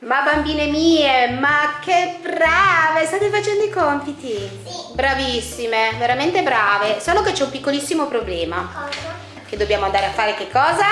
Ma bambine mie, ma che brave! State facendo i compiti? Sì. Bravissime, veramente brave. Solo che c'è un piccolissimo problema. Cosa? Che dobbiamo andare a fare che cosa?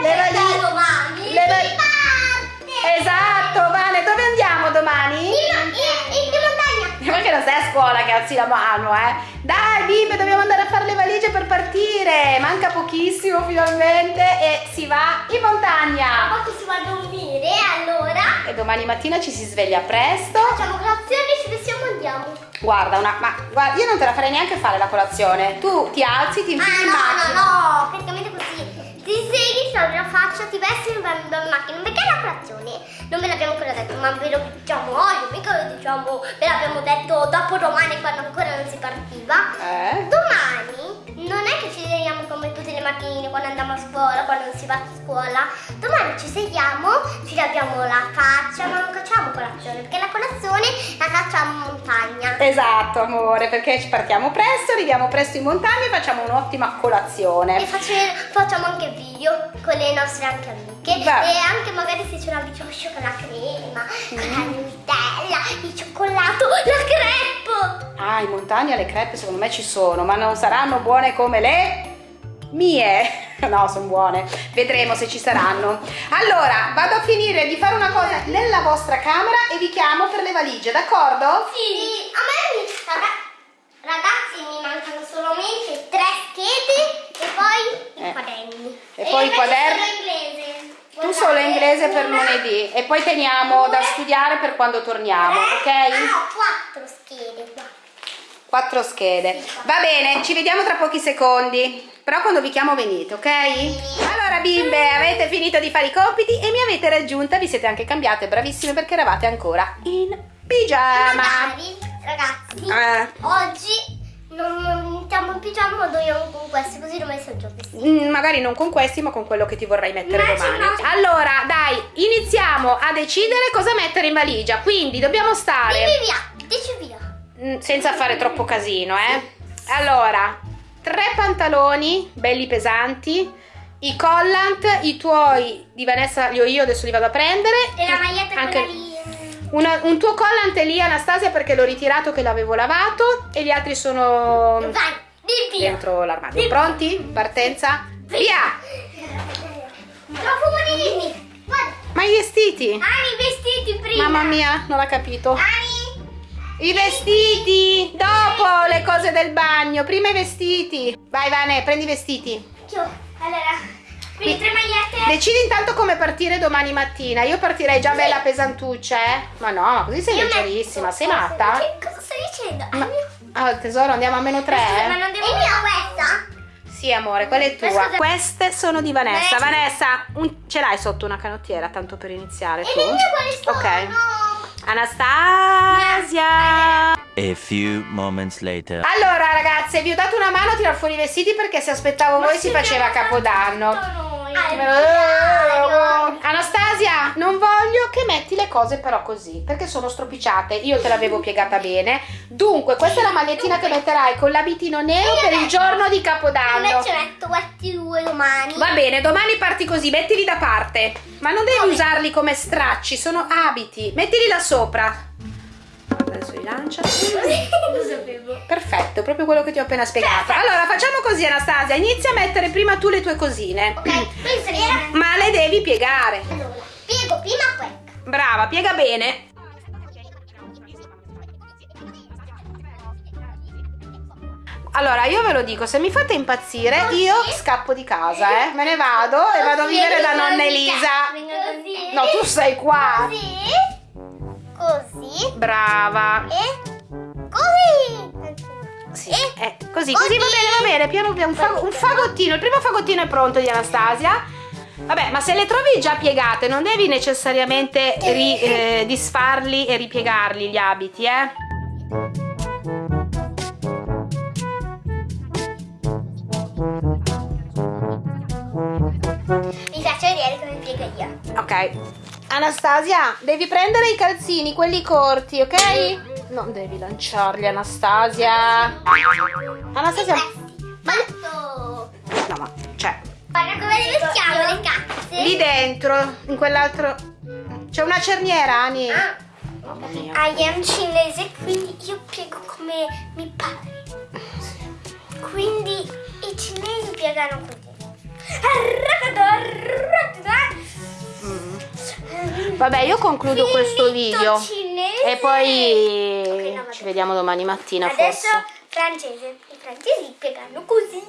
Le valigie. Le valigie. Le va- si parte. Esatto, Vane, sei a scuola che alzi la mano, eh? Dai, bimbe, dobbiamo andare a fare le valigie per partire. Manca pochissimo finalmente e si va in montagna. Poi si va a dormire, allora E domani mattina ci si sveglia presto. facciamo colazione, ci vestiamo e andiamo. Guarda, una, ma guarda, io non te la farei neanche fare la colazione. Tu ti alzi, ti infili in Ah no, macchina. no, no, praticamente così. Ti segui, ti lavi la faccia, ti vesti in macchina. Perché la colazione? Non ve l'abbiamo ancora detto, ma ve lo diciamo oggi, mica ve lo diciamo, ve l'abbiamo detto dopo domani quando ancora non si partiva. Eh? Domani non è che ci sediamo come tutte le mattine quando andiamo a scuola, quando non si va a scuola. Domani ci sediamo, ci laviamo la faccia, ma non facciamo colazione, perché la colazione la facciamo in montagna. Esatto, amore, perché ci partiamo presto, arriviamo presto in montagna e facciamo un'ottima E colazione. face- facciamo anche video con le nostre anche amiche Beh. e anche magari se c'è una brioche con la crema, con la Nutella, crepe. Ah, in montagna le crepe secondo me ci sono, ma non saranno buone come le mie. No, sono buone. Vedremo se ci saranno. Allora, vado a finire di fare una cosa nella vostra camera e vi chiamo per le valigie, d'accordo? Sì, a me mi raga- ragazzi mi mancano solamente tre schede e poi Eh. i quaderni. E poi i quaderni? solo inglese. Tu solo inglese per Una, lunedì e poi teniamo da studiare per quando torniamo, tre, ah, ok? no, quattro schede qua. Quattro schede. Va bene, ci vediamo tra pochi secondi. Però quando vi chiamo venite, ok? Allora bimbe, avete finito di fare i compiti e mi avete raggiunta, vi siete anche cambiate, bravissime perché eravate ancora in pigiama. Magari, ragazzi, Eh. oggi non, non mettiamo in pigiama ma dormiamo con questi così non messo giù vestiti. Mm, magari non con questi ma con quello che ti vorrai mettere Ma domani allora dai iniziamo a decidere cosa mettere in valigia quindi dobbiamo stare Vieni via, dici via. Mm, senza fare troppo casino, eh. Allora, tre pantaloni belli pesanti, i collant, i tuoi di Vanessa li ho io, adesso li vado a prendere. E la maglietta Anche- lì. una- un tuo collant è lì Anastasia perché l'ho ritirato che l'avevo lavato e gli altri sono Vai, dentro l'armadio. Pronti? Partenza? Via! Guarda. Ma i vestiti? Ani, i vestiti prima. Mamma mia, non l'ha capito. Ani. I vestiti! Dopo le cose del bagno, prima i vestiti. Vai Vane, prendi i vestiti. Allora, quindi tre magliette. Decidi intanto come partire domani mattina. Io partirei già bella pesantuccia, eh? Ma no, ma così sei Io leggerissima. Sei matta? Che cosa stai dicendo? Ma, ah, tesoro, andiamo a meno tre? Ma non devo... E questa? Sì, amore, quella è tua. Queste sono di Vanessa. Eh. Vanessa, un- ce l'hai sotto una canottiera, tanto per iniziare E tu? le mie quali sono? Ok. Anastasia! A few moments later. Allora ragazze, vi ho dato una mano a tirar fuori i vestiti perché se aspettavo voi si faceva Capodanno. Eh, Anastasia, cose però così, perché sono stropicciate. Io te l'avevo piegata bene. Dunque, questa è la magliettina che metterai con l'abitino nero per il giorno di Capodanno. Invece metto questi due domani. Va bene, domani parti così, mettili da parte. Ma non devi Come? usarli come stracci, sono abiti. Mettili là sopra. Adesso li lancia. Lo sapevo. Perfetto, proprio quello che ti ho appena spiegato. Allora, facciamo così, Anastasia. Inizia a mettere prima tu le tue cosine. Ok. Ma le devi piegare. Allora, piego prima questa. Brava, piega bene. Allora, io ve lo dico, se mi fate impazzire, Così? io scappo di casa, eh. Me ne vado e vado a vivere da nonna Elisa. Così. No, tu sei qua. Così. Così. Brava. E così. Sì, eh, così, così va così. bene, va bene. Piano piano, un, fa- un fagottino. Il primo fagottino è pronto di Anastasia. Vabbè, ma se le trovi già piegate, non devi necessariamente ri- eh, disfarli e ripiegarli gli abiti, eh. Mi piace vedere come piego io. Ok. Anastasia, devi prendere i calzini, quelli corti, ok? Non devi lanciarli, Anastasia. Anastasia. Fatto. No, ma cioè, Guarda come le vestiamo le cazze. lì dentro, in quell'altro. C'è una cerniera, Ani. Ah, Mamma mia. I am cinese, quindi io piego come mi pare. Quindi i cinesi piegano così. Mm. Vabbè, io concludo questo video. Cinese. E poi Ok, no, ci vediamo domani mattina Adesso forse. francese. I francesi piegano così.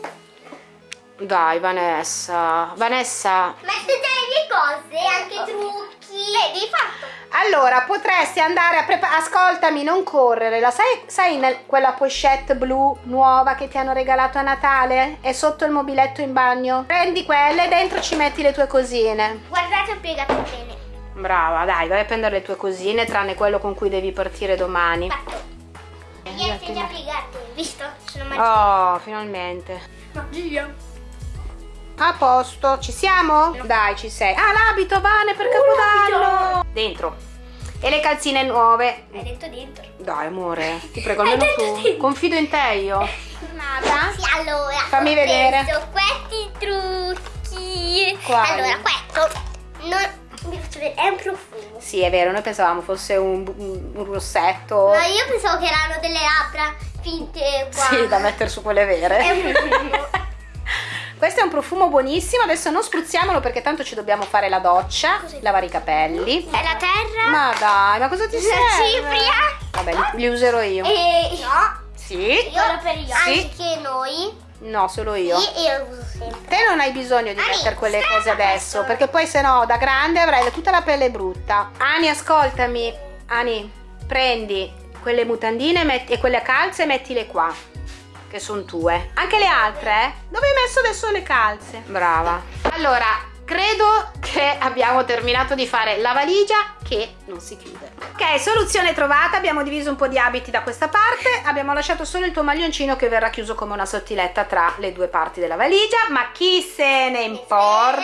Dai, Vanessa. Vanessa, Mette delle cose, anche trucchi. Vedi, fatto. allora potresti andare a preparare. Ascoltami, non correre. La sai, sai nel- quella pochette blu nuova che ti hanno regalato a Natale? È sotto il mobiletto in bagno. Prendi quella e dentro ci metti le tue cosine. Guardate, ho piegato bene. Brava, dai, vai a prendere le tue cosine, tranne quello con cui devi partire domani. Fatto. Niente già piegate, visto? Sono magia. Oh, finalmente. Magia. A posto, ci siamo? Dai, ci sei. Ah, l'abito, Vane, per Capodanno. Dentro. E le calzine nuove. Hai detto dentro. Dai, amore, ti prego, almeno tu. Confido in te io. Nada. Sì, allora. Fammi vedere. questi trucchi. Quali? Allora, questo non vi faccio vedere, è un profumo. Sì, è vero, noi pensavamo fosse un, un- un rossetto. No, io pensavo che erano delle labbra finte qua. Sì, da mettere su quelle vere. È un profumo. Questo è un profumo buonissimo, adesso non spruzziamolo perché tanto ci dobbiamo fare la doccia, Così. lavare i capelli. È la terra. Ma dai, ma cosa ti La serve? cipria. Vabbè, li, li userò io. E no. Sì? Io per io. Sì. Anche noi. No, solo io. Sì, io lo uso sempre. Te non hai bisogno di Ani, mettere quelle cose adesso, questo. perché poi se no da grande avrai tutta la pelle brutta. Ani, ascoltami. Ani, prendi quelle mutandine e quelle calze e mettile qua, che sono tue. Anche le altre, eh? Dove hai messo adesso le calze? Brava. Allora, credo che abbiamo terminato di fare la valigia che non si chiude. Ok, soluzione trovata, abbiamo diviso un po' di abiti da questa parte, abbiamo lasciato solo il tuo maglioncino che verrà chiuso come una sottiletta tra le due parti della valigia, ma chi se ne importa?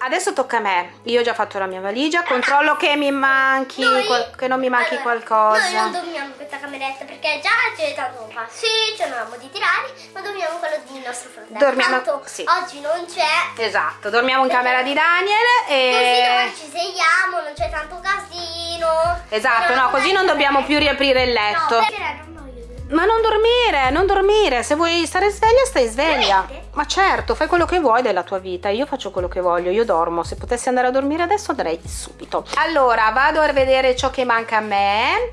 Adesso tocca a me, io ho già fatto la mia valigia, controllo che mi manchi, Noi- che non mi manchi Allora, Noi qualcosa. non dormiamo questa cameretta perché già c'è tanto un passeggio, non avevamo di tirare, ma dormiamo quello del nostro fratello. Dormiamo- Tanto sì. oggi non c'è. Esatto, dormiamo in camera di Daniel Così e... domani ci svegliamo, non c'è tanto casino. Esatto, no, così non dobbiamo più riaprire il letto. No, non. Ma non dormire, non dormire. Se vuoi stare sveglia, stai sveglia. Veramente? Ma certo, fai quello che vuoi della tua vita. Io faccio quello che voglio, io dormo. Se potessi andare a dormire adesso andrei subito. Allora, vado a vedere ciò che manca a me.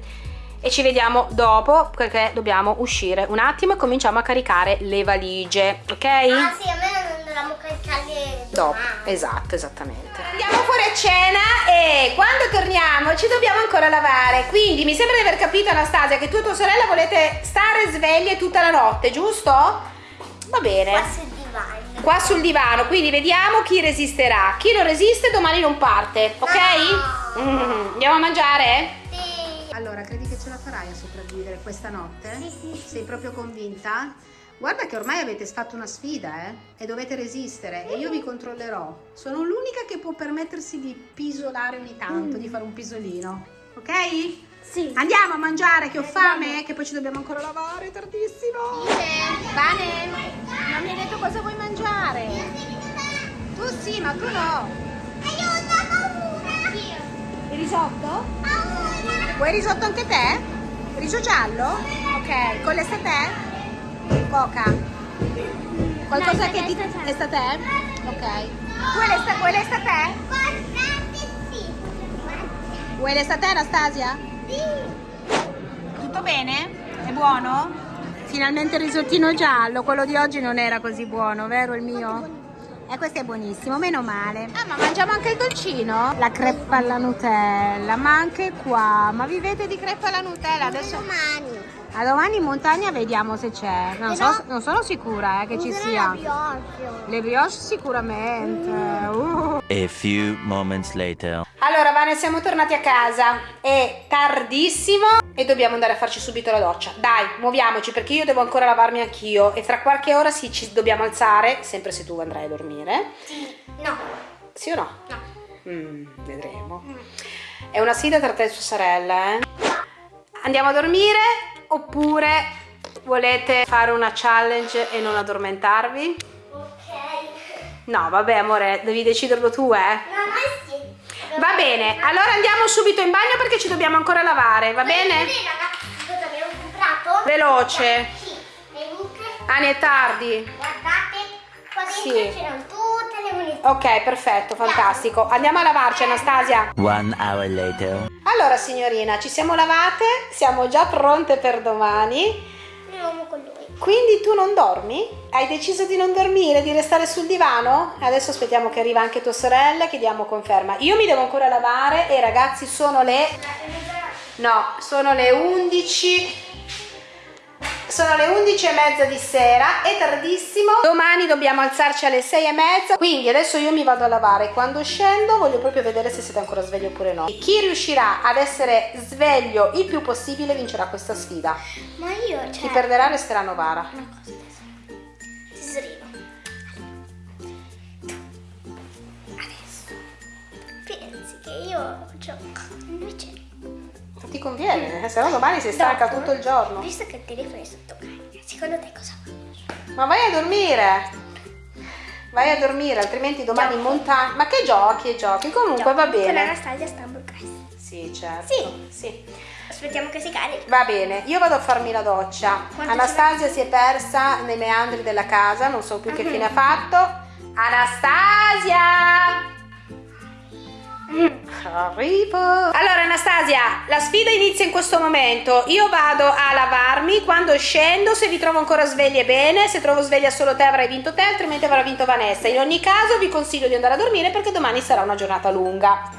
E ci vediamo dopo perché dobbiamo uscire un attimo e cominciamo a caricare le valigie, ok? Ah sì, a me non dovevamo caricarle Dopo, domani. esatto, esattamente. Andiamo fuori a cena e quando torniamo ci dobbiamo ancora lavare. Quindi mi sembra di aver capito, Anastasia, che tu e tua sorella volete stare sveglie tutta la notte, giusto? Va bene. Qua sul divano. Quindi vediamo chi resisterà. Chi non resiste domani non parte, ok? No. Mm, andiamo a mangiare? Sì. Allora, credi che ce la farai a sopravvivere questa notte? Sì, sì. Sei proprio convinta? Guarda che ormai avete fatto una sfida, eh? E dovete resistere e io vi controllerò. Sono l'unica che può permettersi di pisolare ogni tanto, di fare un pisolino. Ok? Sì. Andiamo a mangiare che ho fame, che poi ci dobbiamo ancora lavare, è tardissimo. Bane, non mi hai detto cosa vuoi mangiare? Tu sì, ma tu no. Aiuto, ho paura. Io. Il risotto? Paura. Vuoi risotto anche te? Riso giallo? Ok, con le statè? Coca. Qualcosa No, che ti... statè? Ok. Vuoi le, sta... Vuoi le statè? Guardate, sì. Vuoi le statè Anastasia? Tutto bene? È buono? Finalmente il risottino giallo, quello di oggi non era così buono, vero il mio? E questo è buonissimo, meno male. Ah, ma mangiamo anche il dolcino? La creppa alla Nutella, ma anche qua. Ma vivete di creppa alla Nutella? Adesso Domani. A domani in montagna vediamo se c'è. Non, so- non sono sicura eh, che ci sia. Le brioche sicuramente. Uh. A few moments later. Allora, Vane, siamo tornati a casa. È tardissimo e dobbiamo andare a farci subito la doccia. Dai, muoviamoci perché io devo ancora lavarmi anch'io e fra qualche ora sì, ci dobbiamo alzare, sempre se tu andrai a dormire. Sì. No. Sì o no? No. Mm, vedremo. È una sfida tra te e tua sorella, eh? Andiamo a dormire oppure volete fare una challenge e non addormentarvi? Ok. No, vabbè, amore, devi deciderlo tu, eh? No, noi sì. Va bene, allora andiamo subito in bagno perché ci dobbiamo ancora lavare, va bene? ragazzi, cosa abbiamo comprato? Veloce. Sì, venite, Ani è tardi. guardate, qua dentro Sì. le munizioni. Ok, perfetto, fantastico. Andiamo a lavarci, Anastasia. One hour later. Allora, signorina, ci siamo lavate, siamo già pronte per domani. Andiamo con lui. Quindi tu non dormi? Hai deciso di non dormire, di restare sul divano? Adesso aspettiamo che arriva anche tua sorella, che diamo conferma. Io mi devo ancora lavare e ragazzi sono le... No, sono le 11... Sono le 11 e mezza di sera, è tardissimo. Domani dobbiamo alzarci alle 6 e mezza. Quindi adesso io mi vado a lavare. Quando scendo voglio proprio vedere se siete ancora svegli oppure no. E chi riuscirà ad essere sveglio il più possibile vincerà questa sfida. Ma io, Chi cioè, perderà resterà Novara. una cosa adesso. Tesorino. Adesso. Pensi che io gioco. Invece, ti conviene, eh, se no domani sei stanca tutto il giorno. Visto che il telefono è sotto carica, secondo te cosa faccio? Ma vai a dormire. Vai a dormire, altrimenti domani in montagna. Ma che giochi e giochi? Comunque va Con bene. Anastasia Stumble Guys. Sì, certo. Sì. sì. Aspettiamo che si carichi. Va bene, io vado a farmi la doccia. Quanto Anastasia si è persa nei meandri della casa, non so più che fine ha fatto. Anastasia! Arrivo. Allora Anastasia, la sfida inizia in questo momento. Io vado a lavarmi, quando scendo, se vi trovo ancora sveglie bene, se trovo sveglia solo te avrai vinto te, altrimenti avrà vinto Vanessa. In ogni caso vi consiglio di andare a dormire perché domani sarà una giornata lunga.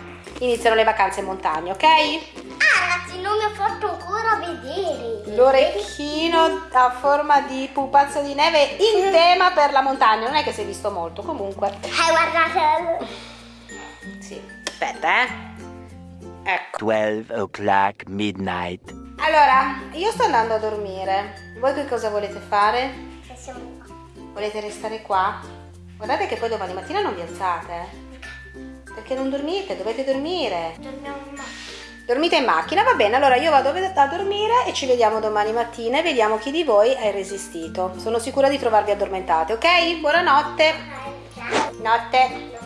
Iniziano le vacanze in montagna, ok? Ah, ragazzi, non mi ho fatto ancora vedere. L'orecchino a forma di pupazzo di neve in tema per la montagna. Non è che si è visto molto, comunque. Eh, guardate. Aspetta, eh. Ecco. 12 o'clock midnight. Allora, io sto andando a dormire. Voi che cosa volete fare? Siamo qua. Volete restare qua? Guardate che poi domani mattina non vi alzate. eh. Perché non dormite? Dovete dormire. Dormiamo in macchina. Dormite in macchina, va bene. Allora io vado a dormire e ci vediamo domani mattina e vediamo chi di voi ha resistito. Sono sicura di trovarvi addormentate, ok? Buonanotte. Notte.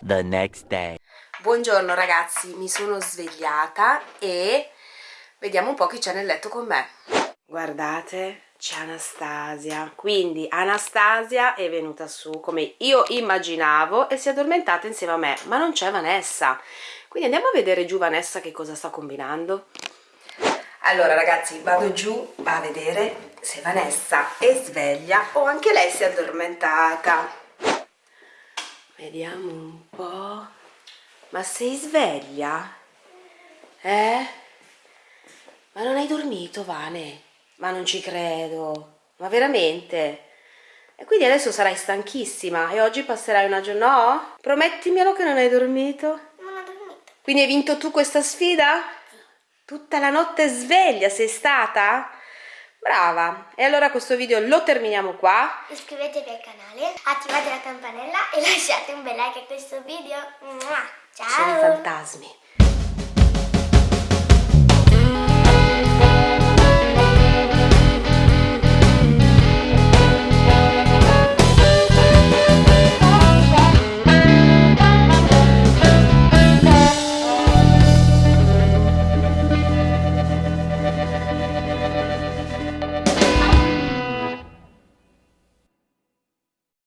The next day. Buongiorno ragazzi, mi sono svegliata e vediamo un po' chi c'è nel letto con me. Guardate, c'è Anastasia. Quindi Anastasia è venuta su come io immaginavo e si è addormentata insieme a me, ma non c'è Vanessa. Quindi andiamo a vedere giù Vanessa che cosa sta combinando. Allora ragazzi, vado giù a vedere se Vanessa è sveglia o anche lei si è addormentata. Vediamo un po'. Ma sei sveglia? Eh? Ma non hai dormito, Vane? Ma non ci credo. Ma veramente? E quindi adesso sarai stanchissima e oggi passerai una giornata... No? Promettimelo che non hai dormito. Non ho dormito. Quindi hai vinto tu questa sfida? Tutta la notte sveglia sei stata? Brava! E allora questo video lo terminiamo qua. Iscrivetevi al canale, attivate la campanella e lasciate un bel like a questo video. Mua. Sono i Ciao! fantasmi.